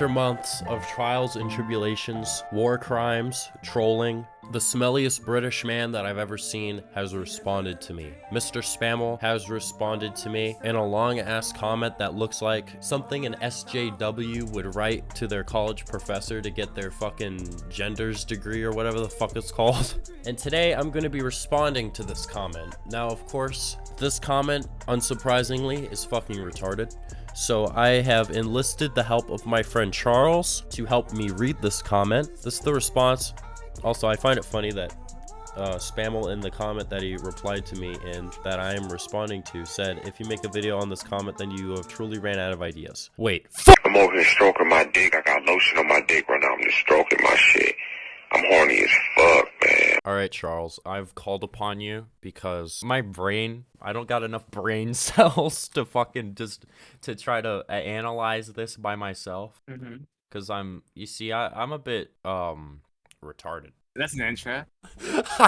After months of trials and tribulations, war crimes, trolling, the smelliest British man that I've ever seen has responded to me. Mr. Spammel has responded to me in a long ass comment that looks like something an SJW would write to their college professor to get their fucking genders degree or whatever the fuck it's called. And today I'm going to be responding to this comment. Now, of course, this comment, unsurprisingly, is fucking retarded. So I have enlisted the help of my friend Charles to help me read this comment. This is the response. Also, I find it funny that uh, Spammel in the comment that he replied to me and that I am responding to said, if you make a video on this comment, then you have truly ran out of ideas. Wait, I'm over here stroking my dick. I got lotion on my dick right now. I'm just stroking my shit. I'm horny as fuck, man. All right, Charles, I've called upon you because my brain, I don't got enough brain cells to fucking just to try to uh, analyze this by myself. Mm-hmm. Cause I'm, you see, I, I'm a bit um retarded. That's an intro.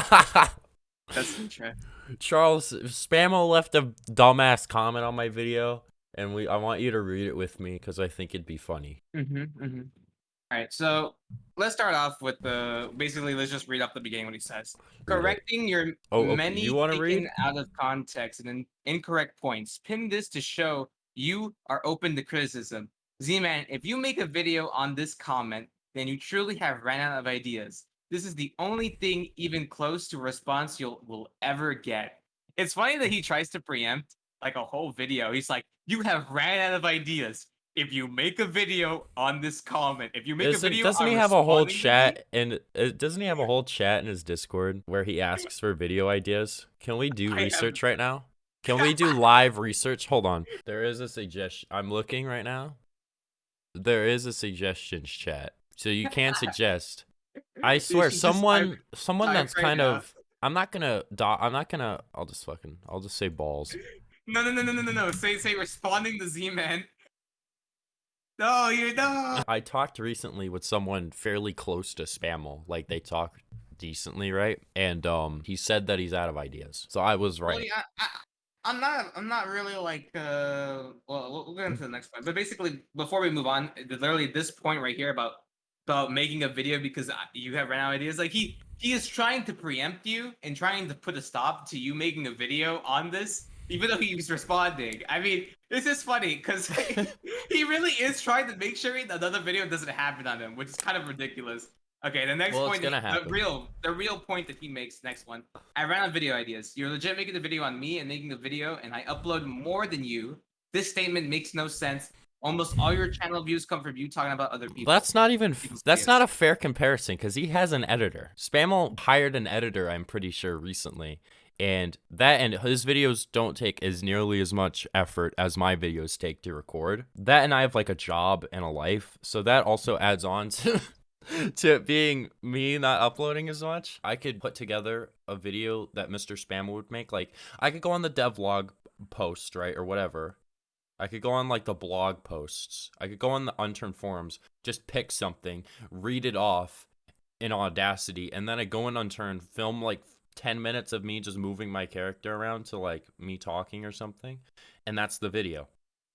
That's an intro. Charles, Spammo left a dumbass comment on my video, and we I want you to read it with me because I think it'd be funny. Mm-hmm, mm-hmm. All right, so let's start off with the basically. Let's just read up the beginning what he says. Correcting your Oh, okay, many you wanna taken read? out of context and in- incorrect points. Pin this to show you are open to criticism. Z-Man, if you make a video on this comment, then you truly have ran out of ideas. This is the only thing even close to response you'll will ever get. It's funny that he tries to preempt like a whole video. He's like, "You have ran out of ideas." If you make a video on this comment, if you make Doesn't, a video, doesn't he have a whole chat and uh, doesn't he have a whole chat in his Discord where he asks for video ideas? Can we do I have- research right now? Can we do live research? Hold on. There is a suggestion. I'm looking right now. There is a suggestions chat, so you can suggest. I swear, someone, someone that's kind of. I'm not gonna. Do- I'm not gonna. I'll just fucking. I'll just say balls. No, no, no, no, no, no, no. Say, say, responding to Z-Man. No, you no. I talked recently with someone fairly close to Spammel. Like they talk decently, right? And um, he said that he's out of ideas. So I was right. Well, yeah, I, I'm not. I'm not really like. uh Well, we'll, we'll get into the next point. But basically, before we move on, literally this point right here about about making a video because you have ran out of ideas. Like he he is trying to preempt you and trying to put a stop to you making a video on this, even though he was responding. I mean, this is funny because he really is trying to make sure another video doesn't happen on him, which is kind of ridiculous. Okay, the next Well, point, the happen. real, the real point that he makes. Next one, I ran out of video ideas. You're legit making the video on me and making the video, and I upload more than you. This statement makes no sense. Almost all your channel views come from you talking about other people. That's not even. That's not a fair comparison because he has an editor. Spammel hired an editor. I'm pretty sure recently, and that and his videos don't take as nearly as much effort as my videos take to record. That and I have like a job and a life, so that also adds on to. to being me not uploading as much, I could put together a video that Mr. Spammer would make. Like, I could go on the devlog post, right, or whatever, I could go on like the blog posts. I could go on the unturned forums, just pick something, read it off in Audacity, and then I go in unturned, film like 10 minutes of me just moving my character around to like me talking or something, and that's the video.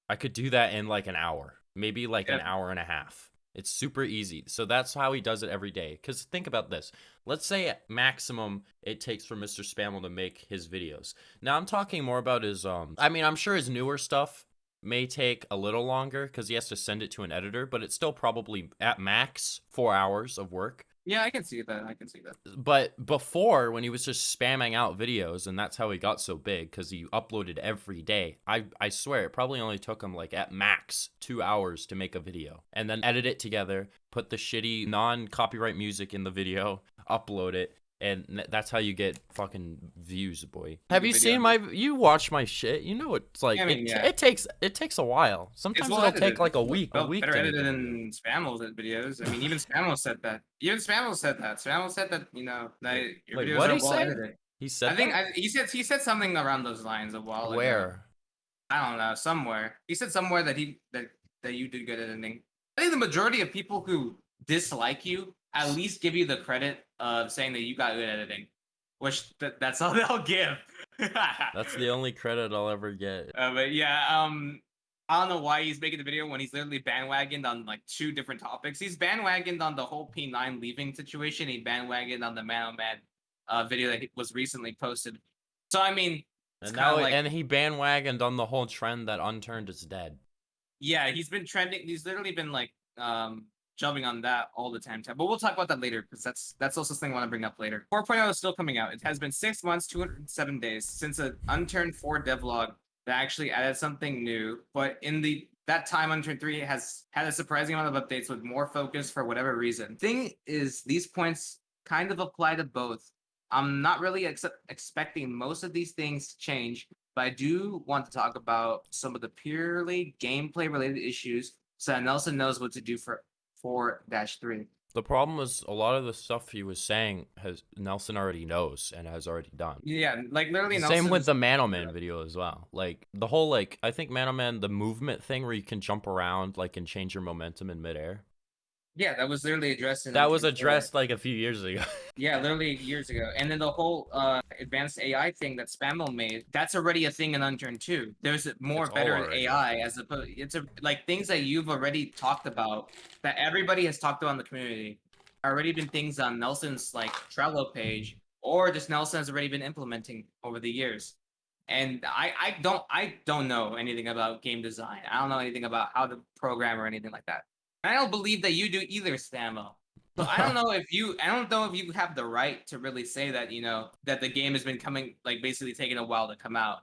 I could do that in like an hour, maybe like an hour and a half. It's super easy. So that's how he does it every day. Because think about this. Let's say at maximum it takes for Mr. Spammel to make his videos. Now I'm talking more about his um I mean I'm sure his newer stuff may take a little longer because he has to send it to an editor, but it's still probably at max four hours of work. Yeah, I can see that. I can see that. But before, when he was just spamming out videos, and that's how he got so big because he uploaded every day. I I swear it probably only took him like at max two hours to make a video, and then edit it together, put the shitty non-copyright music in the video, upload it. And that's how you get fucking views, boy. Have you video. seen my? You watch my shit. You know it's like I mean, it, yeah. it takes it takes a while. Sometimes well it'll edited. take like a week, a Well, week. better to make edited than Spammel's videos. I mean, even Spammel said that. Even Spammel said that. Spammel said that you know that your wait, videos what'd are he well say? edited. He said I think? I, he said he said something around those lines a while ago. where. I don't know, somewhere. He said somewhere that he that that you did good editing. I think the majority of people who dislike you at least give you the credit of saying that you got good editing, which th- that's all they'll give. That's the only credit I'll ever get. Uh, but yeah, um, I don't know why he's making the video when he's literally bandwagoned on like two different topics. He's bandwagoned on the whole P9 leaving situation. He bandwagoned on the Man on Man uh, video that was recently posted. So I mean, And now, like- and he bandwagoned on the whole trend that unturned is dead. yeah, he's been trending. He's literally been like um jumping on that all the time. But we'll talk about that later because that's that's also something I want to bring up later. 4.0 is still coming out. It has been six months, 207 days since an Unturned 4 devlog that actually added something new. But in the that time, Unturned 3 has had a surprising amount of updates with more focus for whatever reason. Thing is, these points kind of apply to both. I'm not really ex- expecting most of these things to change, but I do want to talk about some of the purely gameplay related issues so that Nelson knows what to do for 4-3. The problem is a lot of the stuff he was saying has Nelson already knows and has already done. Yeah, like literally Same Nelson with is- the Manoman video as well. Like the whole like I think Manoman the movement thing where you can jump around like and change your momentum in midair. Yeah, that was literally addressed in That was addressed like a few years ago. Yeah, literally years ago. And then the whole uh advanced AI thing that Spammel made, that's already a thing in Unturned 2. There's more It's better AI as opposed it's a like things that you've already talked about that everybody has talked about in the community. Already been things on Nelson's like Trello page, or just Nelson has already been implementing over the years. And I, I don't I don't know anything about game design. I don't know anything about how to program or anything like that. I don't believe that you do either, Stamo. So I don't know if you I don't know if you have the right to really say that, you know, that the game has been coming like basically taking a while to come out.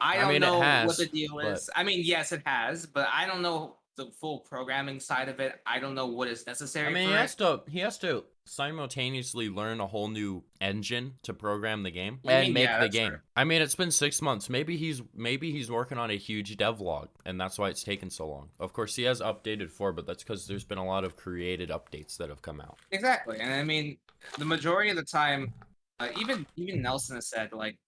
I I don't mean, know what the deal but- is. I mean, yes, it has, but I don't know the full programming side of it. I don't know what is necessary. I mean, he it. has to he has to simultaneously learn a whole new engine to program the game I and mean, make yeah, the game. fair. I mean, it's been six months. Maybe he's maybe he's working on a huge devlog, and that's why it's taken so long. Of course, he has updated four, but that's because there's been a lot of created updates that have come out. Exactly, and I mean, the majority of the time, uh, even even Nelson has said like,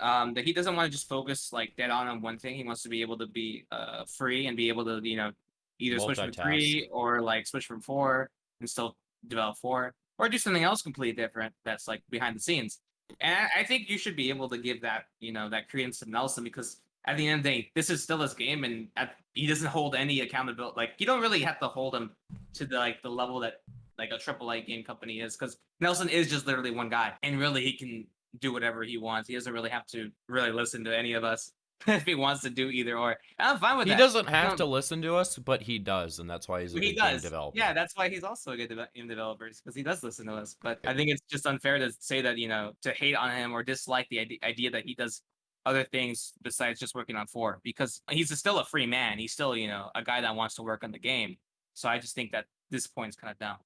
um, that he doesn't want to just focus like dead on on one thing. He wants to be able to be uh free and be able to you know either switch from three or like switch from four and still develop for, or do something else completely different that's like behind the scenes. And I, think you should be able to give that you know that credence to Nelson because at the end of the day, this is still his game, and at, he doesn't hold any accountability. Like you don't really have to hold him to the like the level that like a triple A game company is because Nelson is just literally one guy, and really he can do whatever he wants. He doesn't really have to really listen to any of us if he wants to do either or. I'm fine with it. He that. doesn't have Um, to listen to us, but he does, and that's why he's a he good game developer. Yeah, that's why he's also a good deve- game developer because he does listen to us. But I think it's just unfair to say that you know to hate on him or dislike the ide- idea that he does other things besides just working on four because he's still a free man. He's still you know a guy that wants to work on the game. So I just think that this point's kind of dumb.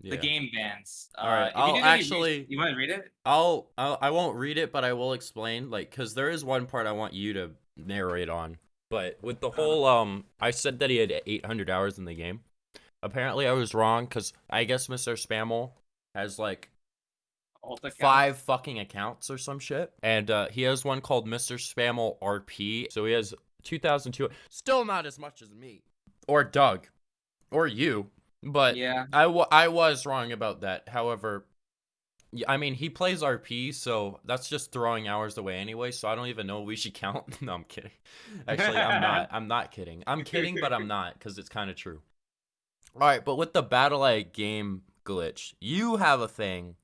Yeah. The game bans. All right, uh, you I'll res- actually- you want to read it? I'll, I'll I won't read it, but I will explain like because there is one part I want you to narrate on. But with the whole um, I said that he had 800 hours in the game. Apparently, I was wrong because I guess Mr. Spammel has like five fucking accounts or some shit, and uh, he has one called Mr. Spammel RP. So he has 2,002. Still not as much as me or Doug or you, but Yeah. I, w- I was wrong about that. However, I mean, he plays RP, so that's just throwing hours away anyway. So I don't even know we should count. no, I'm kidding. Actually, I'm not. I'm not kidding. I'm kidding, but I'm not because it's kind of true. All right, but with the BattlEye game glitch, you have a thing.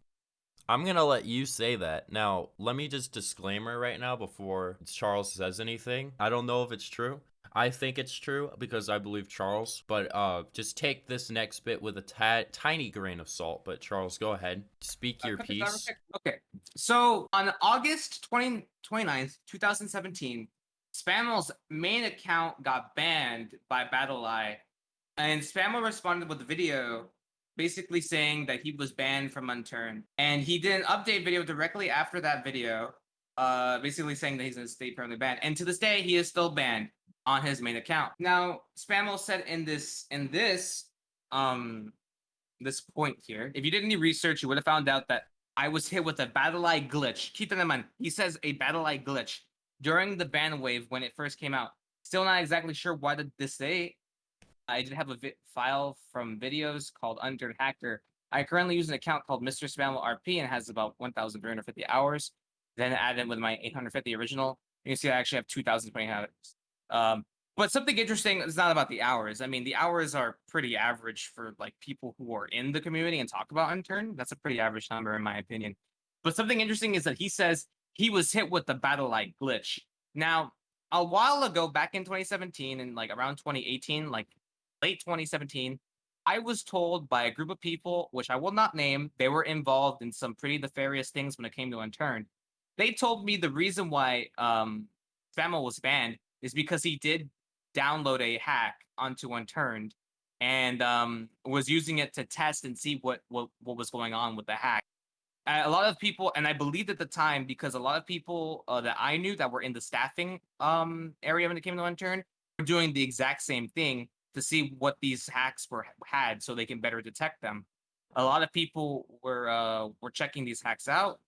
I'm gonna let you say that. Now, let me just disclaimer right now before Charles says anything. I don't know if it's true. I think it's true because I believe Charles, but uh, just take this next bit with a ta- tiny grain of salt. But Charles, go ahead, speak your cut this out real piece. Okay. So on August 20, 29th, 2017, Spammel's main account got banned by BattlEye. And Spammel responded with a video basically saying that he was banned from Unturned. And he did an update video directly after that video, uh, basically saying that he's going to stay permanently banned. And to this day, he is still banned on his main account. Now, Spammel said in this in this um this point here, if you did any research, you would have found out that I was hit with a BattlEye glitch. In mind. He says a BattlEye glitch during the ban wave when it first came out. Still not exactly sure why did this say. I did have a file from videos called Under Hacker. I currently use an account called Mr. Spammel RP and has about 1,350 hours. Then add in with my 850 original. You can see I actually have 2,020 hours. Um, But something interesting is not about the hours. I mean, the hours are pretty average for like people who are in the community and talk about Unturned. That's a pretty average number in my opinion. But something interesting is that he says he was hit with the BattlEye glitch. Now, a while ago, back in 2017 and like around 2018, like late 2017, I was told by a group of people, which I will not name, they were involved in some pretty nefarious things when it came to Unturned. They told me the reason why um, Spammel was banned is because he did download a hack onto Unturned and um, was using it to test and see what, what what was going on with the hack. A lot of people, and I believed at the time because a lot of people uh, that I knew that were in the staffing um, area when it came to Unturned were doing the exact same thing to see what these hacks were had, so they can better detect them. A lot of people were uh, were checking these hacks out,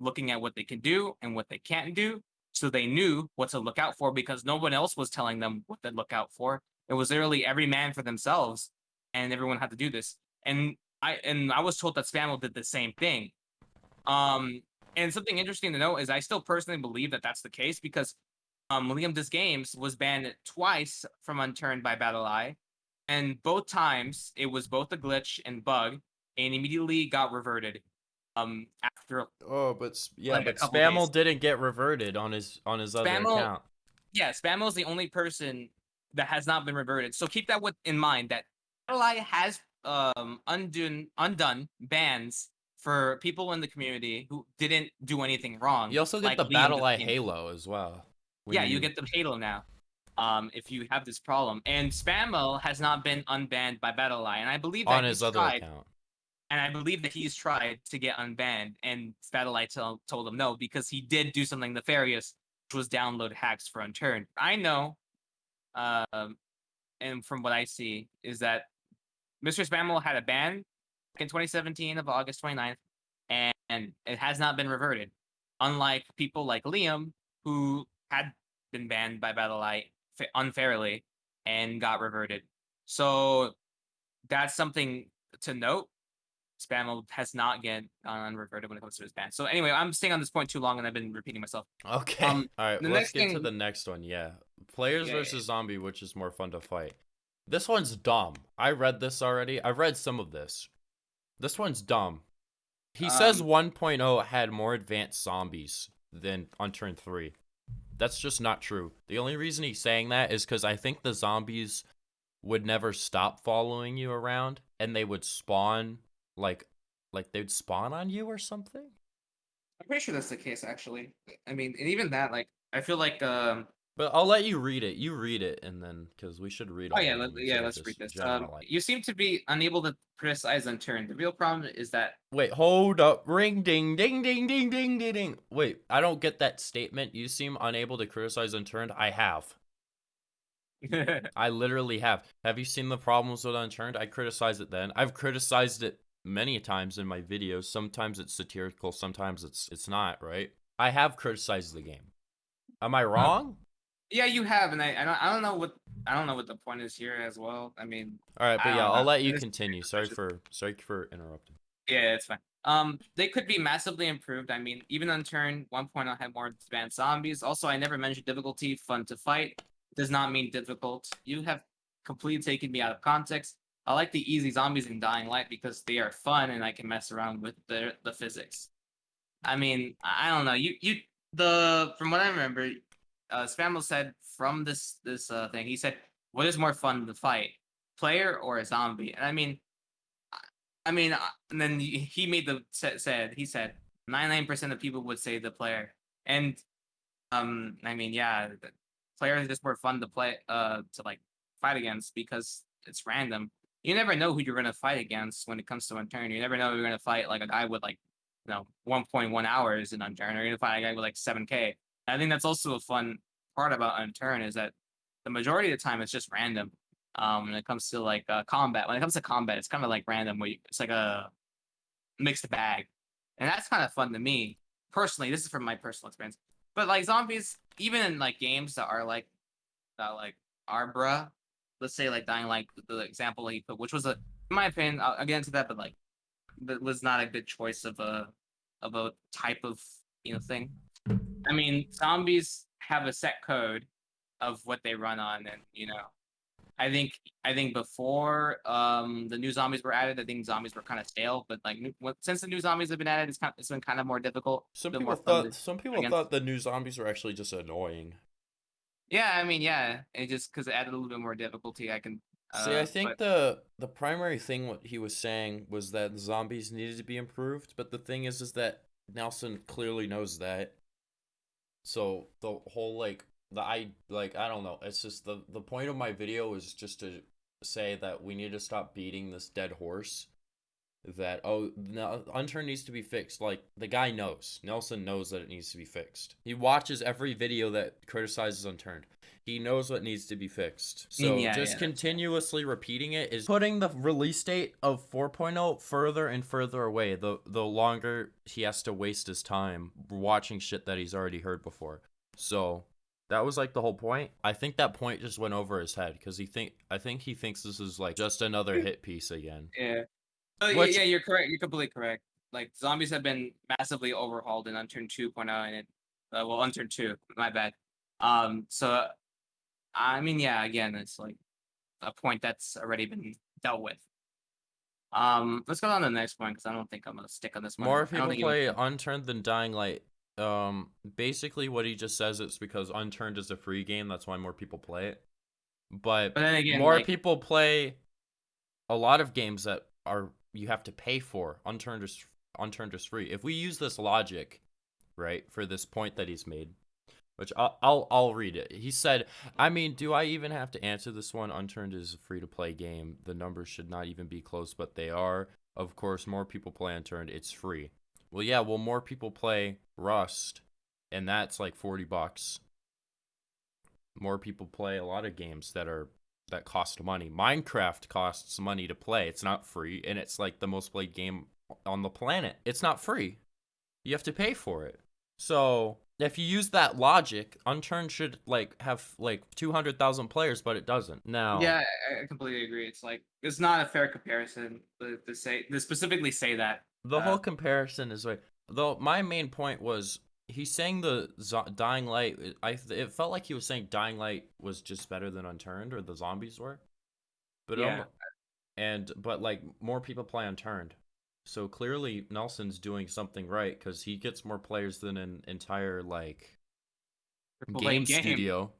looking at what they can do and what they can't do, so they knew what to look out for because no one else was telling them what to look out for. It was literally every man for themselves, and everyone had to do this. And I and I was told that Spammel did the same thing. Um, and something interesting to note is I still personally believe that that's the case because um, Liam Dis Games was banned twice from Unturned by BattlEye, and both times it was both a glitch and bug, and immediately got reverted. Um, after Oh, but yeah, Like but Spammel didn't get reverted on his on his other account. yeah, Spammel is the only person that has not been reverted. So keep that with, in mind that BattlEye has um undone undone bans for people in the community who didn't do anything wrong. You also get like the Liam BattlEye Halo as well. yeah, you get the Halo now. Um, if you have this problem, and Spammel has not been unbanned by BattlEye, and I believe that on his other tried, account. And I believe that he's tried to get unbanned, and BattlEye tell, told him no because he did do something nefarious, which was download hacks for Unturned. I know, um, and from what I see is that Mr. Spammel had a ban in 2017 of August 29th, and, and it has not been reverted. Unlike people like Liam, who had been banned by BattlEye fa- unfairly and got reverted. So that's something to note. Spammel has not get gone unreverted when it comes to his ban. So anyway, I'm staying on this point too long, and I've been repeating myself. Okay. Um, All right, the let's next get to the next one. Yeah. Players Yeah, yeah, versus zombie, which is more fun to fight. This one's dumb. I read this already. I've read some of this. This one's dumb. He says Um, 1.0 had more advanced zombies than Unturned 3. That's just not true. The only reason he's saying that is because I think the zombies would never stop following you around and they would spawn like like they'd spawn on you or something. I'm pretty sure that's the case, actually. I mean, and even that, like, I feel like, um, But I'll let you read it. You read it, and then because we should read. oh yeah, let, yeah, let's read this. Um, you seem to be unable to criticize Unturned. The real problem is that Wait, hold up. Ring ding ding ding ding ding ding ding. Wait, I don't get that statement. You seem unable to criticize Unturned. I have. I literally have. Have you seen the problems with Unturned? I criticized it then. I've criticized it many times in my videos. Sometimes it's satirical, sometimes it's it's not, right? I have criticized the game. Am I wrong? yeah, you have, and I, I don't, I don't know what, I don't know what the point is here as well. I mean, All right, but yeah, I'll know. let you continue. Sorry for sorry for interrupting. Yeah, it's fine. Um, they could be massively improved. I mean, even Unturned 1.0 point, I had more advanced zombies. Also, I never mentioned difficulty. Fun to fight does not mean difficult. You have completely taken me out of context. I like the easy zombies in Dying Light because they are fun and I can mess around with the the physics. I mean, I don't know. You you the from what I remember, uh, Spammel said from this this uh, thing, he said, "What is more fun to fight, player or a zombie?" And I mean, I mean, uh, and then he he made the said he said ninety nine percent of people would say the player, and um, I mean, yeah, the player is just more fun to play, uh, to like fight against because it's random. You never know who you're gonna fight against when it comes to Unturned. You never know you're gonna fight like a guy with like, you know, one point one hours in Unturned, or you're gonna fight a guy with like seven k. I think that's also a fun part about Unturned is that the majority of the time it's just random um when it comes to like uh, combat. When it comes to combat it's kind of like random where you, it's like a mixed bag. And that's kind of fun to me personally. This is from my personal experience. But like zombies even in like games that are like that like arbra let's say like Dying Light the example he put which was a in my opinion I'll, I'll get into that but like that was not a good choice of a of a type of you know thing i mean zombies have a set code of what they run on, and you know, I think I think before um the new zombies were added, I think zombies were kind of stale. But like new, what, since the new zombies have been added, it's kind it's been kind of more difficult. Some people more thought some people against- thought the new zombies were actually just annoying. Yeah, I mean, yeah, it just because it added a little bit more difficulty. I can See, uh, I think but- the the primary thing what he was saying was that the zombies needed to be improved, but the thing is is that Nelson clearly knows that. So the whole like the I like I don't know, it's just the the point of my video is just to say that we need to stop beating this dead horse. That oh no Unturned needs to be fixed. Like the guy knows. Nelson knows that it needs to be fixed. He watches every video that criticizes Unturned. He knows what needs to be fixed. So mm, yeah, just yeah, that's fair. continuously repeating it is putting the release date of 4.0 further and further away. The the longer he has to waste his time watching shit that he's already heard before. So that was like the whole point. I think that point just went over his head because he think I think he thinks this is like just another hit piece again. Yeah. Oh, yeah, Which- yeah, you're correct. You're completely correct. Like zombies have been massively overhauled in Unturned 2.0 and it, uh, well, Unturned 2. My bad. Um, so I mean, yeah, again, it's like a point that's already been dealt with. Um, let's go on to the next point because I don't think I'm gonna stick on this one. More I don't people think you- play Unturned than Dying Light. Um, basically what he just says is because Unturned is a free game, that's why more people play it. But But then again, more like, people play a lot of games that are you have to pay for. Unturned is unturned is free. If we use this logic, right, for this point that he's made, which I'll I'll, I'll read it. He said, "I mean, do I even have to answer this one? Unturned is a free to play game. The numbers should not even be close, but they are. Of course, more people play Unturned. It's free. Well, yeah. Well, more people play Rust, and that's like forty bucks. More people play a lot of games that are that cost money. Minecraft costs money to play. It's not free, and it's like the most played game on the planet. It's not free. You have to pay for it. So if you use that logic, Unturned should like have like two hundred thousand players, but it doesn't. Now, Yeah, I, completely agree. It's like it's not a fair comparison to, to say to specifically say that. the uh, whole comparison is like though my main point was he's saying the zo- dying light i it felt like he was saying dying light was just better than unturned or the zombies were but Yeah. um, and but like more people play unturned so clearly nelson's doing something right because he gets more players than an entire like triple A game, studio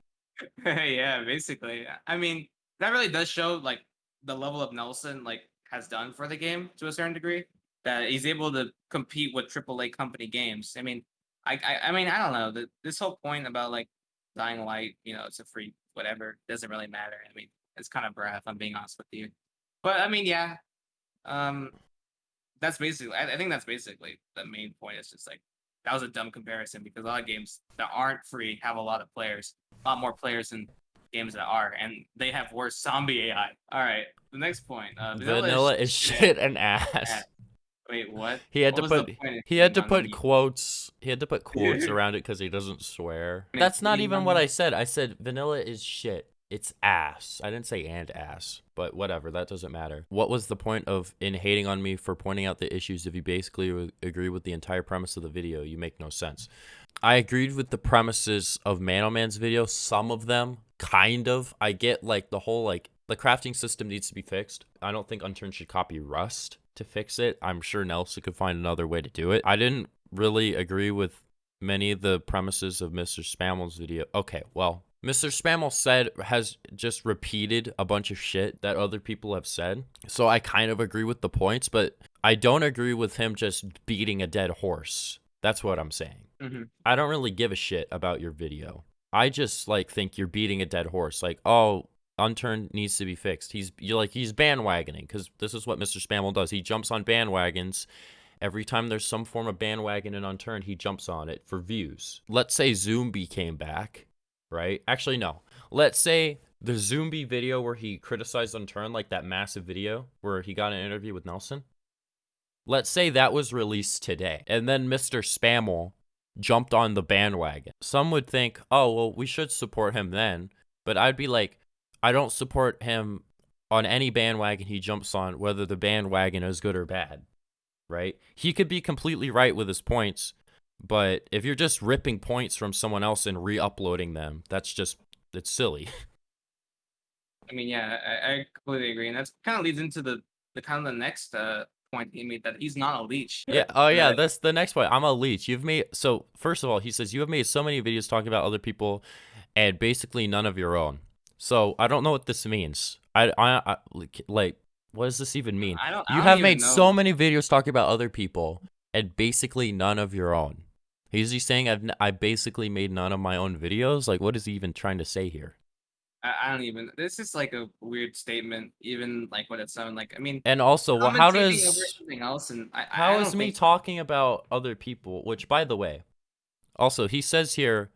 yeah, basically. I mean, that really does show like the level of Nelson like has done for the game to a certain degree. That he's able to compete with AAA company games. I mean, I I, I mean I don't know. The, this whole point about like Dying Light, you know, it's a free whatever doesn't really matter. I mean, it's kind of breath. I'm being honest with you, but I mean, yeah, um, that's basically. I, I think that's basically the main point. It's just like that was a dumb comparison because a lot of games that aren't free have a lot of players a lot more players than games that are, and they have worse zombie AI. All right, the next point. Uh, vanilla, is shit and ass ass. Wait, what? he had What to put he had to put quotes he had to put quotes around it because he doesn't swear. That's not even what i said. I said vanilla is shit. It's ass. I didn't say and ass but whatever that doesn't matter. What was the point of in hating on me for pointing out the issues if you basically agree with the entire premise of the video? You make no sense. I agreed with the premises of man man's video some of them kind of. I get like the whole like the crafting system needs to be fixed. I don't think unturned should copy rust to fix it i'm sure nelson could find another way to do it i didn't really agree with many of the premises of mr spammel's video okay well Mr. Spammel said has just repeated a bunch of shit that other people have said. So I kind of agree with the points, but I don't agree with him just beating a dead horse. That's what I'm saying. Mhm. I don't really give a shit about your video. I just like think you're beating a dead horse. Like, oh, unturned needs to be fixed. He's you're like he's bandwagoning because this is what Mr. Spammel does. He jumps on bandwagons. Every time there's some form of bandwagon and unturned, he jumps on it for views. Let's say Zombie came back, right? Actually, no. Let's say the Zombie video where he criticized unturned, like that massive video where he got an interview with Nelson. Let's say that was released today, and then Mr. Spammel jumped on the bandwagon. Some would think, oh, well, we should support him then. But I'd be like, I don't support him on any bandwagon he jumps on, whether the bandwagon is good or bad. Right? He could be completely right with his points, but if you're just ripping points from someone else and re uploading them, that's just it's silly. I mean, yeah, I, I completely agree, and that's kind of leads into the the kind of the next uh point he made that he's not a leech. Yeah. Oh yeah. That's the next point. I'm a leech. You've made so. First of all, he says you have made so many videos talking about other people, and basically none of your own. So I don't know what this means. I I, I like- what does this even mean? I don't. I You don't have made know. so many videos talking about other people, and basically none of your own. Is he saying I've I basically made none of my own videos? Like, what is he even trying to say here? I, I don't even. This is like a weird statement, even like what it sounded like. I mean, And also, well, how does something else? And I, I How is me talking about other people? Which, by the way, also he says here,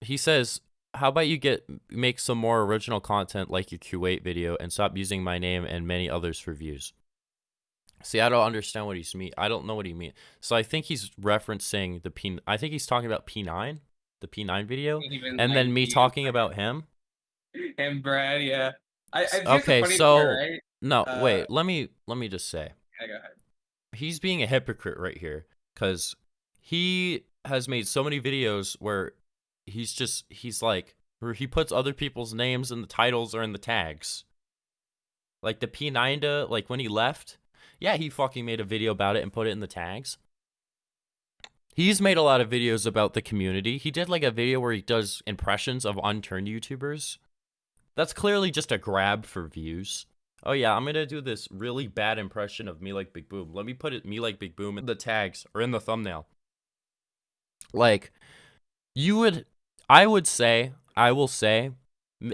he says, "How about you get make some more original content like your Kuwait video and stop using my name and many others for views." See, I don't understand what he's mean. I don't know what he means. So I think he's referencing the P. I think he's talking about P9, the P9 video, even, and like, then me you talking about him. and Brad. Yeah. I, I, Okay, so- part, right? No, Uh, wait. Let me let me just say. Yeah, he's being a hypocrite right here because he has made so many videos where he's just he's like where he puts other people's names in the titles or in the tags. Like the p9 like when he left yeah he fucking made a video about it and put it in the tags. He's made a lot of videos about the community. He did like a video where he does impressions of unturned youtubers. That's clearly just a grab for views. Oh yeah, I'm gonna do this really bad impression of me like Big Boom. Let me put it me like Big Boom in the tags or in the thumbnail. Like, you would, I would say, I will say,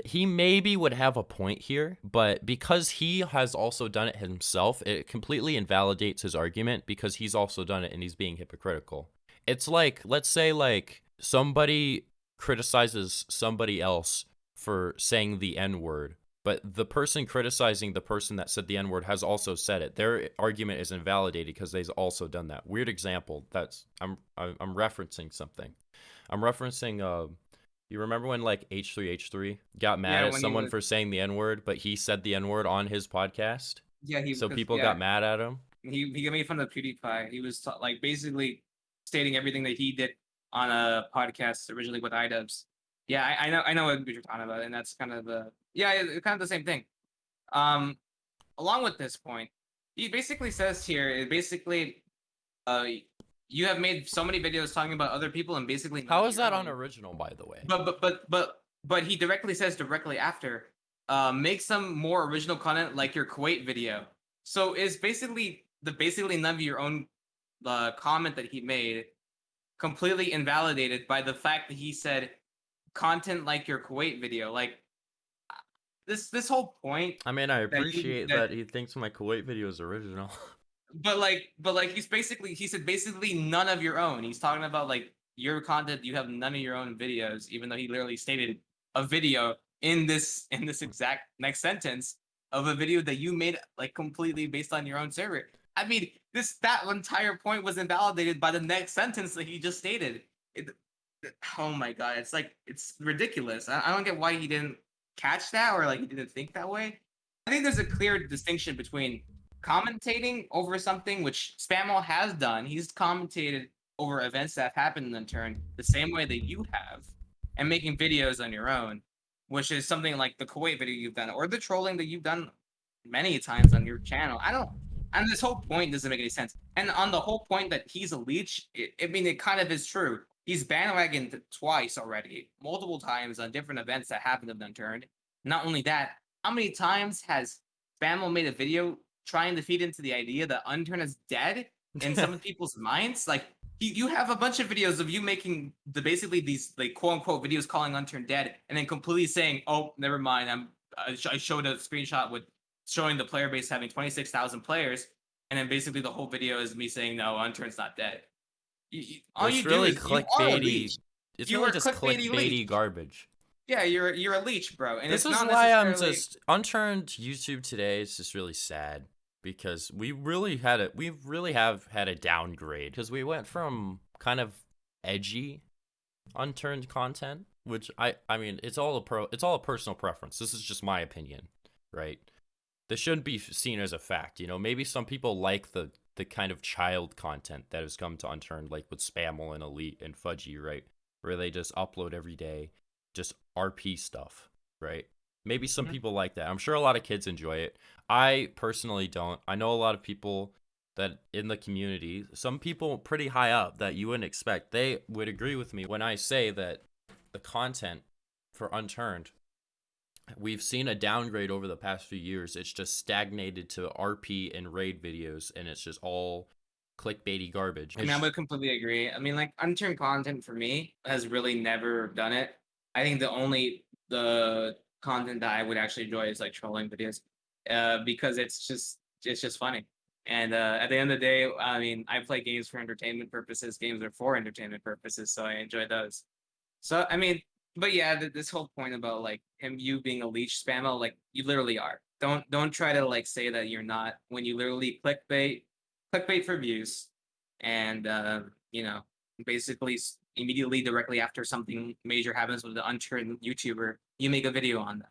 he maybe would have a point here, but because he has also done it himself, it completely invalidates his argument because he's also done it and he's being hypocritical. It's like, let's say, like somebody criticizes somebody else for saying the N word but the person criticizing the person that said the N word has also said it. Their argument is invalidated because they've also done that. Weird example. That's I'm I'm referencing something. I'm referencing. Uh, you remember when like H3H3 got mad Yeah, at someone was- for saying the N word, but he said the N word on his podcast, Yeah, he. so people yeah, got mad at him. He he made fun of PewDiePie. He was ta- like basically stating everything that he did on a podcast originally with iDubbbz. Yeah, I, I know I know what you're talking about, and that's kind of the yeah, it's kind of the same thing. Um, along with this point, he basically says here, it basically, uh, you have made so many videos talking about other people and basically How is that own. unoriginal, by the way? But but but but but he directly says directly after, uh, make some more original content like your Kuwait video. So it's basically the basically none of your own uh, comment that he made completely invalidated by the fact that he said content like your Kuwait video. Like this this whole point I mean, I appreciate that- that he thinks my Kuwait video is original. but like but like he's basically he said basically none of your own. He's talking about like your content you have none of your own videos even though he literally stated a video in this in this exact next sentence of a video that you made like completely based on your own server. I mean this that entire point was invalidated by the next sentence that he just stated. It, oh my god it's like it's ridiculous. I, I don't get why he didn't catch that or like he didn't think that way. I think there's a clear distinction between commentating over something which Spamal has done. He's commentated over events that have happened in the turn the same way that you have, and making videos on your own, which is something like the Kuwait video you've done, or the trolling that you've done many times on your channel. I don't. And this whole point doesn't make any sense. And on the whole point that he's a leech, it, I mean, it kind of is true. He's bandwagoned twice already, multiple times on different events that happened in the turn. Not only that, how many times has Spamal made a video trying to feed into the idea that Unturned is dead in some of people's minds? Like, you, you have a bunch of videos of you making the basically these like quote unquote videos calling Unturned dead, and then completely saying, "Oh, never mind. I'm I, sh- I showed a screenshot with showing the player base having twenty six thousand players, and then basically the whole video is me saying, "No, Unturned's not dead." You, you, all it's you really do is you are a clickbaity. It's You really are just clickbaity clickbaity garbage. Yeah, you're you're a leech, bro. And this it's is not why I'm just unturned YouTube today. It's just really sad because we really had a we really have had a downgrade because we went from kind of edgy unturned content, which I I mean it's all a pro it's all a personal preference. This is just my opinion, right? This shouldn't be seen as a fact. You know, maybe some people like the the kind of child content that has come to unturned, like with Spammel and Elite and Fudgy, right? Where they just upload every day, just RP stuff, right? Maybe some Mhm. people like that. I'm sure a lot of kids enjoy it. I personally don't. I know a lot of people that in the community, some people pretty high up that you wouldn't expect, they would agree with me when I say that the content for Unturned, we've seen a downgrade over the past few years. It's just stagnated to RP and raid videos, and it's just all clickbaity garbage. I mean, I would completely agree. I mean, like unturned content for me has really never done it. I think the only the content that I would actually enjoy is like trolling videos, uh, because it's just it's just funny. And uh, at the end of the day, I mean, I play games for entertainment purposes. Games are for entertainment purposes, so I enjoy those. So I mean, but yeah, th- this whole point about like him, you being a leech spammer, like you literally are. Don't don't try to like say that you're not when you literally clickbait, clickbait for views, and uh, you know basically immediately directly after something major happens with the unturned YouTuber, you make a video on them.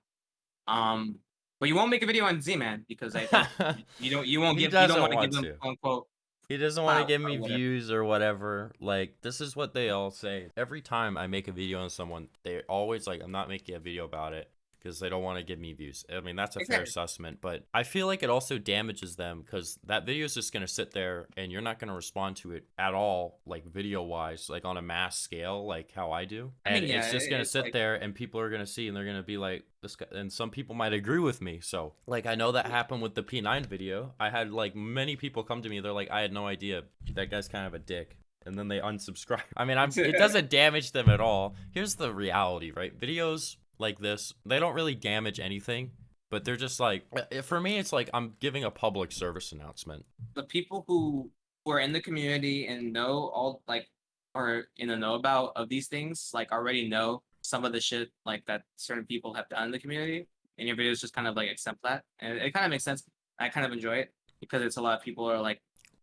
Um, but you won't make a video on Z-Man because I think you don't you won't give you don't want to give them to. unquote He doesn't want to give me whatever. views or whatever. Like, this is what they all say. Every time I make a video on someone, they're always like, I'm not making a video about it because they don't want to give me views. I mean, that's a fair assessment, but I feel like it also damages them because that video is just going to sit there and you're not going to respond to it at all, like video wise, like on a mass scale, like how I do. I mean, And it's just going to sit like- there and people are going to see and they're going to be like, this guy, and some people might agree with me. So, like, I know that happened with the P9 video. I had like many people come to me, they're like, I had no idea that guy's kind of a dick. And then they unsubscribe. I mean, I'm, it doesn't damage them at all. Here's the reality, right? Videos like this, they don't really damage anything, but they're just like, uh, for me, it's like I'm giving a public service announcement. the people who are in the community and know all like are in the know about of these things like already know some of the shit like that certain people have done in the community and your videos just kind of like accept that and it kind of makes sense i kind of enjoy it because it's a lot of people are like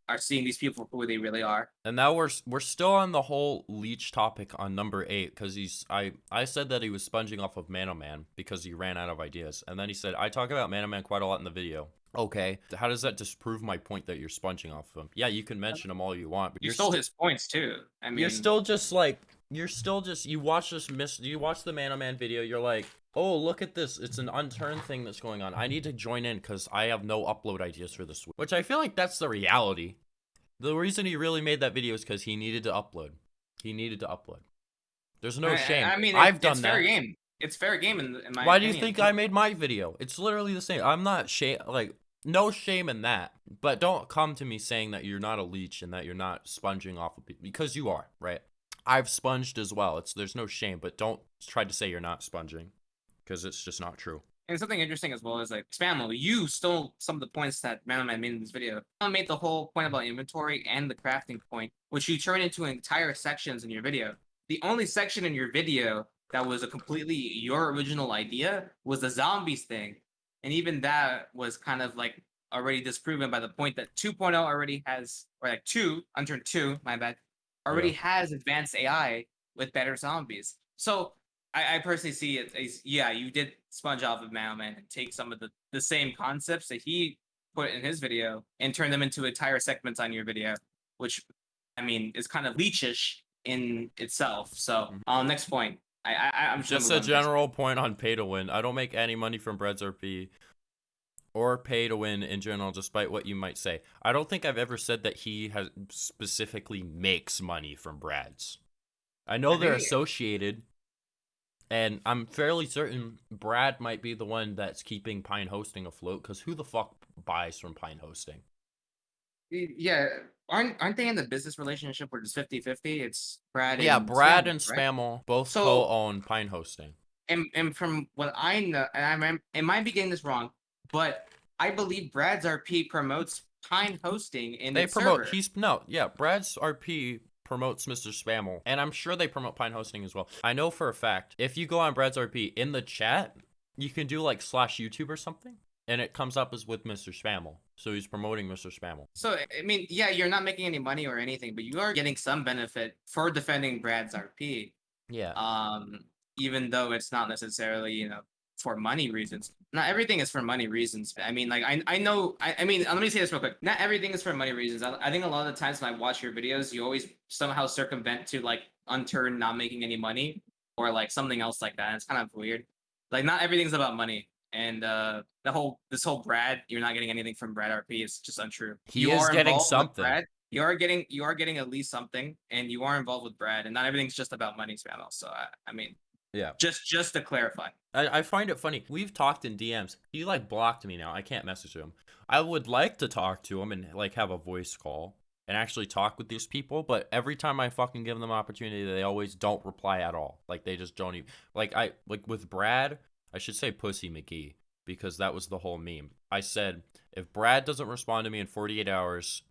are seeing these people for who they really are And now we're we're still on the whole leech topic on number eight because he's I I said that he was sponging off of Mano Man because he ran out of ideas, and then he said I talk about Mano Man quite a lot in the video. Okay, how does that disprove my point that you're sponging off of him? Yeah, you can mention him all you want, but you you're stole st- his points too i mean you're still just like you're still just you watch this miss you watch the Mano Man video, you're like, oh look at this, it's an unturned thing that's going on. I need to join in because I have no upload ideas for this week. Which I feel like that's the reality. The reason he really made that video is because he needed to upload. He needed to upload. There's no I- I- shame. i mean I've it- done it's that. fair game it's fair game in, in my Why do you think I made my video? It's literally the same. I'm not shame like no shame in that. But don't come to me saying that you're not a leech and that you're not sponging off of people because you are, right? I've sponged as well. It's there's no shame, but don't try to say you're not sponging because it's just not true. And something interesting as well is like Spammo, you stole some of the points that Man made in this video. I made the whole point about inventory and the crafting point, which you turn into entire sections in your video. The only section in your video that was a completely your original idea was the zombies thing. And even that was kind of like already disproven by the point that 2.0 already has, or like 2, Unturned 2, my bad, already has advanced AI with better zombies. So I, I personally see it as yeah, you did sponge off of Mailman and take some of the, the same concepts that he put in his video and turn them into entire segments on your video, which I mean is kind of leechish in itself. So Mhm. um next point. I, I I'm just a general point on pay to win. I don't make any money from Brad's RP or pay to win in general, despite what you might say. I don't think I've ever said that he has specifically makes money from Brad's. I know I they're associated, and I'm fairly certain Brad might be the one that's keeping Pine Hosting afloat. Because who the fuck buys from Pine Hosting? Yeah, aren't aren't they in the business relationship where it's 50-50? It's Brad yeah, Brad Spam, and right? Spammel both So- co-own Pine Hosting. and and from what I know, and I remember, it might be getting this wrong, but I believe Brad's RP promotes Pine hosting in they promote server. he's no yeah brad's rp promotes mr spammel and i'm sure they promote pine hosting as well i know for a fact if you go on brad's rp in the chat you can do like slash youtube or something and it comes up as with mr spammel so he's promoting mr spammel So I mean, yeah, you're not making any money or anything, but you are getting some benefit for defending Brad's RP. yeah Um, even though it's not necessarily you know for money reasons. Not everything is for money reasons. I mean, like I I know. I, I mean, let me say this real quick. Not everything is for money reasons. I, I think a lot of the times when I watch your videos, you always somehow circumvent to like Unturned not making any money. or like something else like that. It's kind of weird. Like not everything's about money. And uh the whole this whole Brad, you're not getting anything from Brad RP is just untrue. He you is are getting something. Brad. You are getting you are getting at least something, and you are involved with Brad, and not everything's just about money, Spammel. So I, I mean, Yeah. just just to clarify. I, I find it funny. We've talked in DMs. He like blocked me now. I can't message him. I would like to talk to him and like have a voice call and actually talk with these people, but every time I fucking give them opportunity, they always don't reply at all. Like they just don't even like I like with Brad, I should say Pussy McGee because that was the whole meme. I said if Brad doesn't respond to me in 48 hours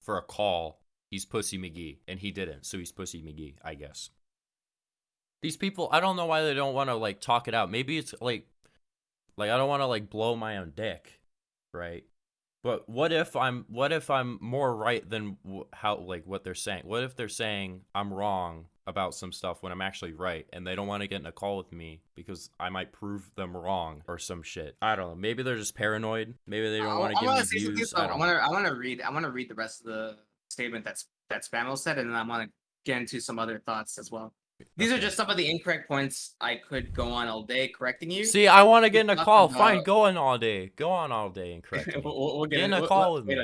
for a call, he's Pussy McGee, and he didn't, so he's Pussy McGee, I guess. These people, I don't know why they don't want to like talk it out. Maybe it's like, like I don't want to like blow my own dick, right? But what if I'm what if I'm more right than how like what they're saying? What if they're saying I'm wrong about some stuff when I'm actually right, and they don't want to get in a call with me because I might prove them wrong or some shit? I don't know. Maybe they're just paranoid. Maybe they don't I- want I to give wanna me views. I I want to I want to read I want to read the rest of the statement that's that Spammel said, and then I want to get into some other thoughts as well. These are just some of the incorrect points I could go on all day correcting you. See, I want to get in a call. Fine, go on all day. Go on all day and correct me. we'll, we'll- we'll Get in a We'll- call with me.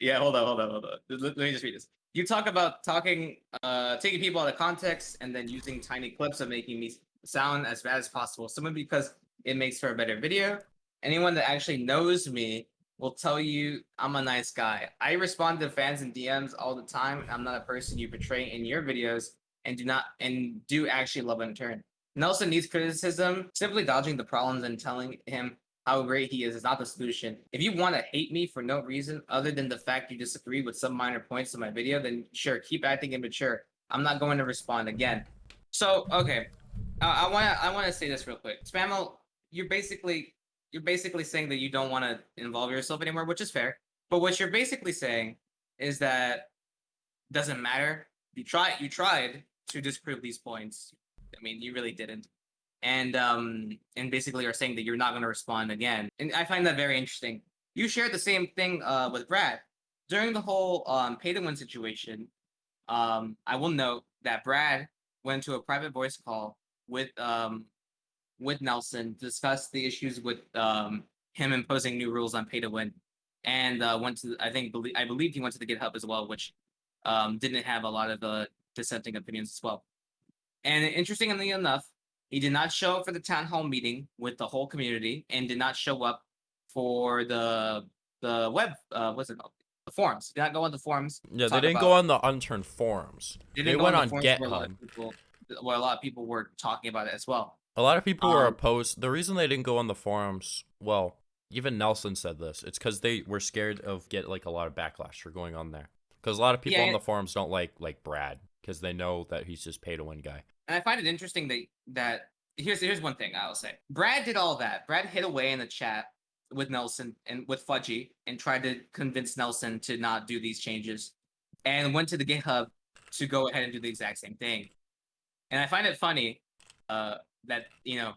Yeah, hold on, hold on, hold on. Let, let me just read this. You talk about talking, uh, taking people out of context and then using tiny clips of making me sound as bad as possible. Simply because it makes for a better video. Anyone that actually knows me will tell you I'm a nice guy. I respond to fans and DMs all the time. I'm not a person you portray in your videos and do not and do actually love Unturned. Nelson needs criticism. Simply dodging the problems and telling him how great he is is not the solution. If you want to hate me for no reason other than the fact you disagree with some minor points in my video, then sure, keep acting immature. I'm not going to respond again. So okay, uh, I want to I want to say this real quick. Spammel, you're basically you're basically saying that you don't want to involve yourself anymore, which is fair. But what you're basically saying is that doesn't matter. You tried you tried to disprove these points. I mean, you really didn't. And um and basically are saying that you're not going to respond again. And I find that very interesting. You shared the same thing uh with Brad. During the whole um pay to win situation, um I will note that Brad went to a private voice call with um with Nelson to discuss the issues with um him imposing new rules on pay to win and uh went to I think I believe he went to the GitHub as well, which um didn't have a lot of uh dissenting opinions as well. And interestingly enough, he did not show up for the town hall meeting with the whole community and did not show up for the the web uh what's it called? The forums. Did not go on the forums. Yeah, they didn't go on the unturned forums. They, They went the on where a GitHub. people where a lot of people were talking about it as well. A lot of people were Um, opposed. The reason they didn't go on the forums, well, even Nelson said this. It's because they were scared of get like a lot of backlash for going on there. Because a lot of people Yeah, on the forums don't like like Brad because they know that he's just pay to win guy. And I find it interesting that that here's here's one thing I'll say. Brad did all that. Brad hid away in the chat with Nelson and with Fudgy and tried to convince Nelson to not do these changes, and went to the GitHub to go ahead and do the exact same thing. And I find it funny uh, that you know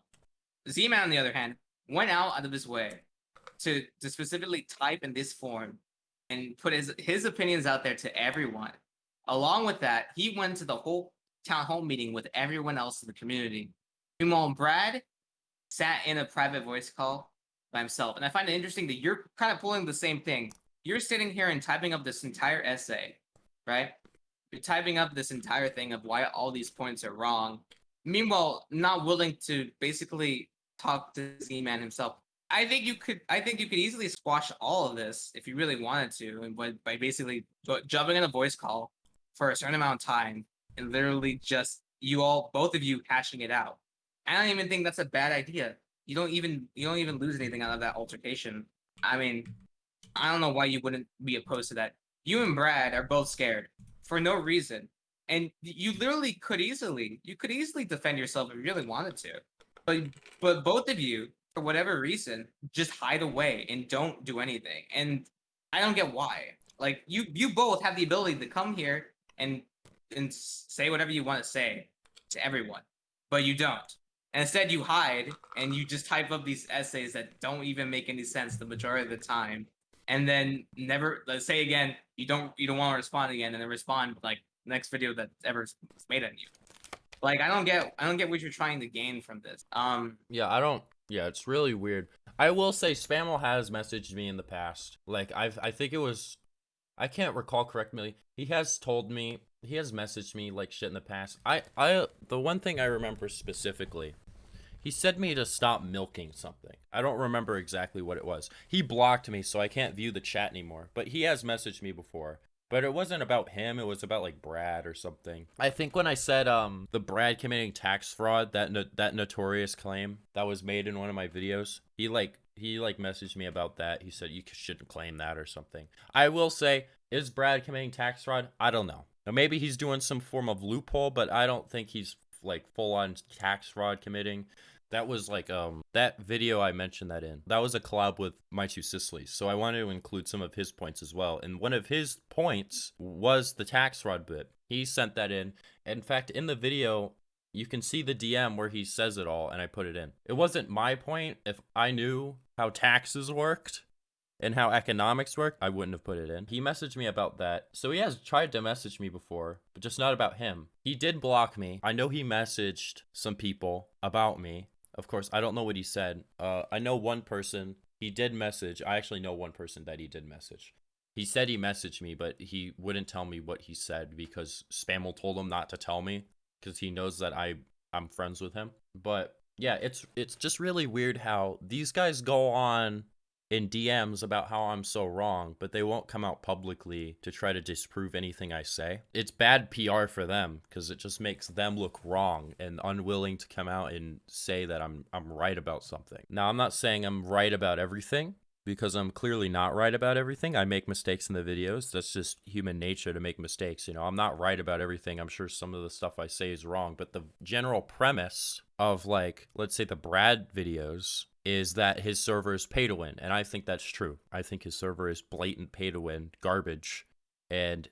Z-Man on the other hand went out out of his way to to specifically type in this form and put his his opinions out there to everyone. Along with that, he went to the whole town hall meeting with everyone else in the community. Meanwhile, Brad sat in a private voice call by himself. And I find it interesting that you're kind of pulling the same thing. You're sitting here and typing up this entire essay, right? You're typing up this entire thing of why all these points are wrong. Meanwhile, not willing to basically talk to Z-Man himself. I think you could. I think you could easily squash all of this if you really wanted to, and by, by basically jumping in a voice call for a certain amount of time and literally just you all, both of you, hashing it out. I don't even think that's a bad idea. You don't even you don't even lose anything out of that altercation. I mean, I don't know why you wouldn't be opposed to that. You and Brad are both scared for no reason, and you literally could easily you could easily defend yourself if you really wanted to, but but both of you for whatever reason just hide away and don't do anything, and I don't get why. Like you you both have the ability to come here and and say whatever you want to say to everyone, but you don't. And instead, you hide and you just type up these essays that don't even make any sense the majority of the time, and then never let's say again you don't you don't want to respond again, and then respond like next video that's ever made on you. Like I don't get I don't get what you're trying to gain from this. Um Yeah, I don't. Yeah, it's really weird. I will say, Spammel has messaged me in the past. Like I've, I think it was, I can't recall correctly. He has told me, he has messaged me like shit in the past. I, I, the one thing I remember specifically, he said me to stop milking something. I don't remember exactly what it was. He blocked me, so I can't view the chat anymore. But he has messaged me before. But it wasn't about him. It was about like Brad or something. I think when I said um the Brad committing tax fraud, that no- that notorious claim that was made in one of my videos, he like he like messaged me about that. He said you shouldn't claim that or something. I will say, is Brad committing tax fraud? I don't know. Now, maybe he's doing some form of loophole, but I don't think he's like full on tax fraud committing. That was like um that video I mentioned that in. That was a collab with my two Sicilies. So I wanted to include some of his points as well. And one of his points was the tax fraud bit. He sent that in. In fact, in the video, you can see the DM where he says it all and I put it in. It wasn't my point. If I knew how taxes worked and how economics work, I wouldn't have put it in. He messaged me about that. So he has tried to message me before, but just not about him. He did block me. I know he messaged some people about me of course, I don't know what he said. Uh, I know one person. He did message. I actually know one person that he did message. He said he messaged me, but he wouldn't tell me what he said because Spammel told him not to tell me because he knows that I I'm friends with him. But yeah, it's it's just really weird how these guys go on in DMs about how I'm so wrong, but they won't come out publicly to try to disprove anything I say. It's bad PR for them because it just makes them look wrong and unwilling to come out and say that I'm I'm right about something. Now, I'm not saying I'm right about everything because I'm clearly not right about everything. I make mistakes in the videos. That's just human nature to make mistakes. You know, I'm not right about everything. I'm sure some of the stuff I say is wrong, but the general premise of like, let's say the Brad videos is that his server is pay to win. And I think that's true. I think his server is blatant pay to win garbage. And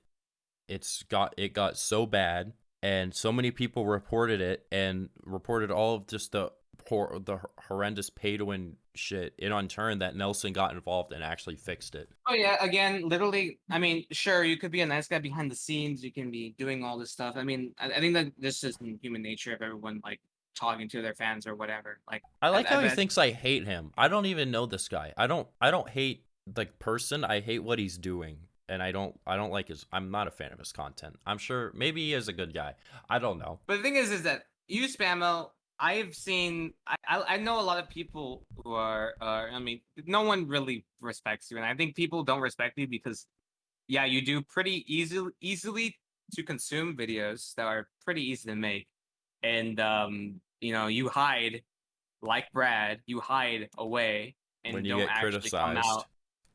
it's got it got so bad and so many people reported it and reported all of just the poor the horrendous pay to win shit in Unturned that Nelson got involved and actually fixed it. Oh yeah, again, literally. I mean, sure, you could be a nice guy behind the scenes. You can be doing all this stuff. I mean, I, I think that this is human nature of everyone like talking to their fans or whatever. Like I like I, how I he thinks I hate him. I don't even know this guy. I don't I don't hate the person. I hate what he's doing. And I don't I don't like his I'm not a fan of his content. I'm sure maybe he is a good guy. I don't know. But the thing is, is that you Spammel. I've seen. I, I I know a lot of people who are. Uh, I mean, no one really respects you, and I think people don't respect you because, yeah, you do pretty easily easily to consume videos that are pretty easy to make, and um, you know, you hide like Brad. You hide away and When you don't get actually come out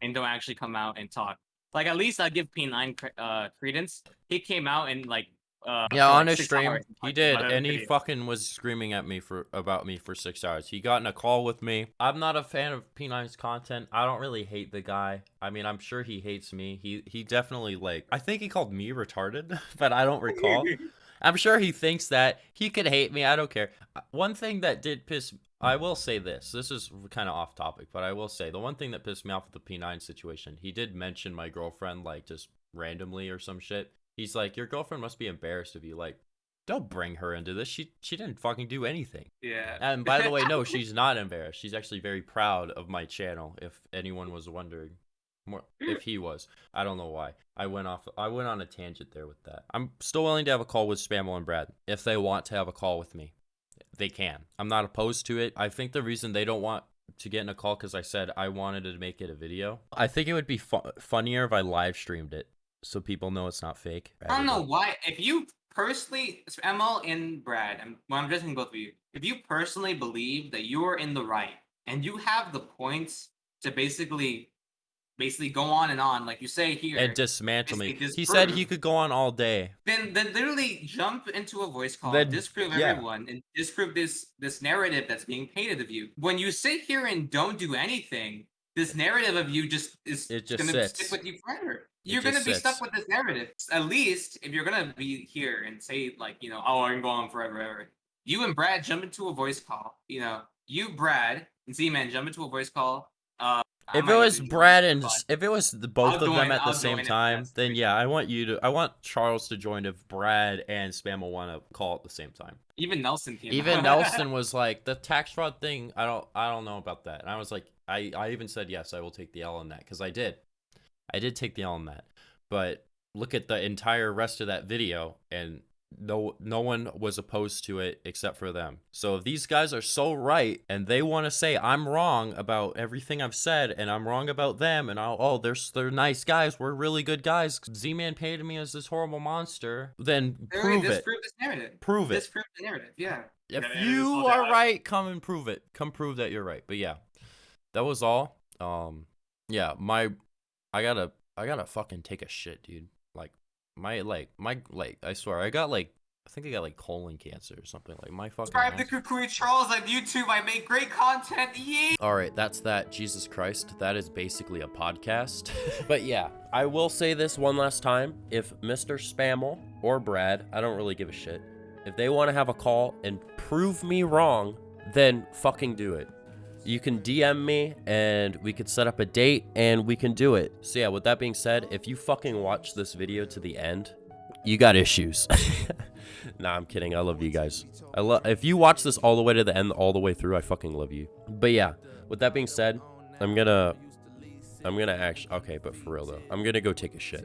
and don't actually come out and talk. Like at least I give P9 uh credence. He came out and like uh Yeah, on like, his stream, he did, and he video. fucking was screaming at me for about me for six hours. He got in a call with me. I'm not a fan of P9's content. I don't really hate the guy. I mean, I'm sure he hates me. He he definitely like. I think he called me retarded, but I don't recall. I'm sure he thinks that he could hate me. I don't care. Uh, One thing that did piss I will say this. This is kind of off topic, but I will say the one thing that pissed me off with the P9 situation, he did mention my girlfriend like just randomly or some shit. He's like, "Your girlfriend must be embarrassed of you." Like, don't bring her into this. She she didn't fucking do anything. yeah. And by the way, no, she's not embarrassed. She's actually very proud of my channel. If anyone was wondering, more if he was, I don't know why. I went off. I went on a tangent there with that. I'm still willing to have a call with Spammel and Brad if they want to have a call with me. They can. I'm not opposed to it. I think the reason they don't want to get in a call because I said I wanted to make it a video. I think it would be fu- funnier if I live streamed it so people know it's not fake. I don't know why. If you personally, ML and Brad, I'm, well, I'm addressing both of you. If you personally believe that you are in the right and you have the points to basically, basically go on and on, like you say here, And dismantle me. He said he could go on all day. then then literally jump into a voice call, Then- disprove yeah. everyone, and disprove this this narrative that's being painted of you. When you sit here and don't do anything, this narrative of you just is It just gonna sits. stick with you forever. You're gonna be stuck with this narrative. At least if you're gonna be here and say like, you know, oh, I'm going forever, ever. You and Brad jump into a voice call. You know, you, Brad, and Z-Man jump into a voice call. Uh, I If it was Brad and if it was the, both I'll of them join- at the I'll same time, that's then yeah, I want you to. I want Charles to join if Brad and Spammel want to call at the same time. even Nelson came. Even. Nelson was like, the tax fraud thing. I don't. I don't know about that. And I was like, I. I even said yes, I will take the L on that because I did. I did take the L on that. But look at the entire rest of that video, and no, no one was opposed to it except for them. So if these guys are so right, and they want to say I'm wrong about everything I've said, and I'm wrong about them, and I'll, oh, they're they're nice guys, we're really good guys. Z-Man painted me as this horrible monster. Then They prove it. this narrative. Prove it. The narrative. Yeah. If Yeah, man, it is you are right, come and prove it. Come prove that you're right. But yeah, that was all. Um, yeah, my, I gotta, I gotta fucking take a shit, dude. My like, my like, I swear, I got like, I think I got like colon cancer or something. Like my fucking. Subscribe to Kukui Charles on YouTube. I make great content. Yeah. All right, that's that. Jesus Christ, that is basically a podcast. but yeah, I will say this one last time. If Mr. Spammel or Brad, I don't really give a shit, if they want to have a call and prove me wrong, then fucking do it. You can DM me and we could set up a date and we can do it. So yeah, with that being said, if you fucking watch this video to the end, you got issues. nah, I'm kidding. I love you guys. I love if you watch this all the way to the end, all the way through, I fucking love you. But yeah, with that being said, I'm gonna I'm gonna actually okay, but for real though, I'm gonna go take a shit.